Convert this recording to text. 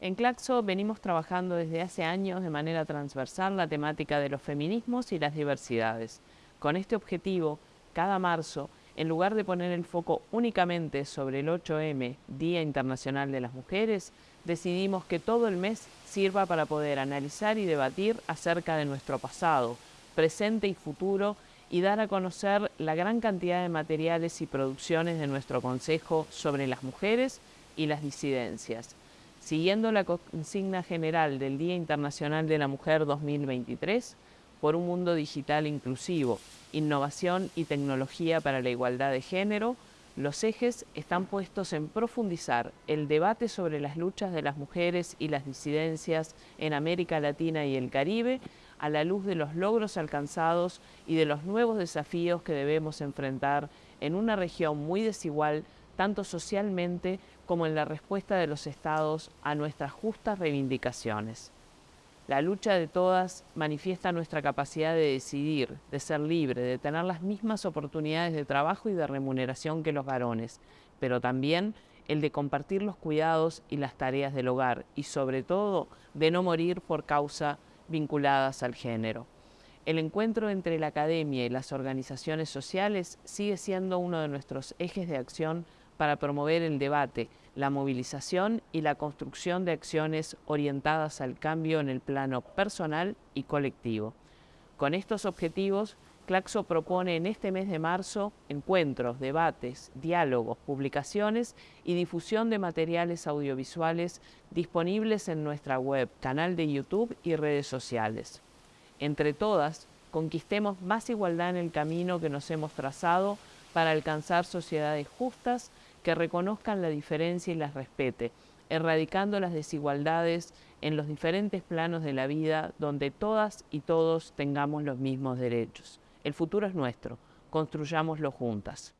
En Claxo venimos trabajando desde hace años de manera transversal la temática de los feminismos y las diversidades. Con este objetivo, cada marzo, en lugar de poner el foco únicamente sobre el 8M, Día Internacional de las Mujeres, decidimos que todo el mes sirva para poder analizar y debatir acerca de nuestro pasado, presente y futuro y dar a conocer la gran cantidad de materiales y producciones de nuestro Consejo sobre las mujeres y las disidencias. Siguiendo la consigna general del Día Internacional de la Mujer 2023, por un mundo digital inclusivo, innovación y tecnología para la igualdad de género, los ejes están puestos en profundizar el debate sobre las luchas de las mujeres y las disidencias en América Latina y el Caribe a la luz de los logros alcanzados y de los nuevos desafíos que debemos enfrentar en una región muy desigual tanto socialmente como en la respuesta de los estados a nuestras justas reivindicaciones. La lucha de todas manifiesta nuestra capacidad de decidir, de ser libre, de tener las mismas oportunidades de trabajo y de remuneración que los varones, pero también el de compartir los cuidados y las tareas del hogar y sobre todo de no morir por causa vinculadas al género. El encuentro entre la academia y las organizaciones sociales sigue siendo uno de nuestros ejes de acción para promover el debate, la movilización y la construcción de acciones orientadas al cambio en el plano personal y colectivo. Con estos objetivos, Claxo propone en este mes de marzo encuentros, debates, diálogos, publicaciones y difusión de materiales audiovisuales disponibles en nuestra web, canal de YouTube y redes sociales. Entre todas, conquistemos más igualdad en el camino que nos hemos trazado para alcanzar sociedades justas que reconozcan la diferencia y las respete, erradicando las desigualdades en los diferentes planos de la vida donde todas y todos tengamos los mismos derechos. El futuro es nuestro, construyámoslo juntas.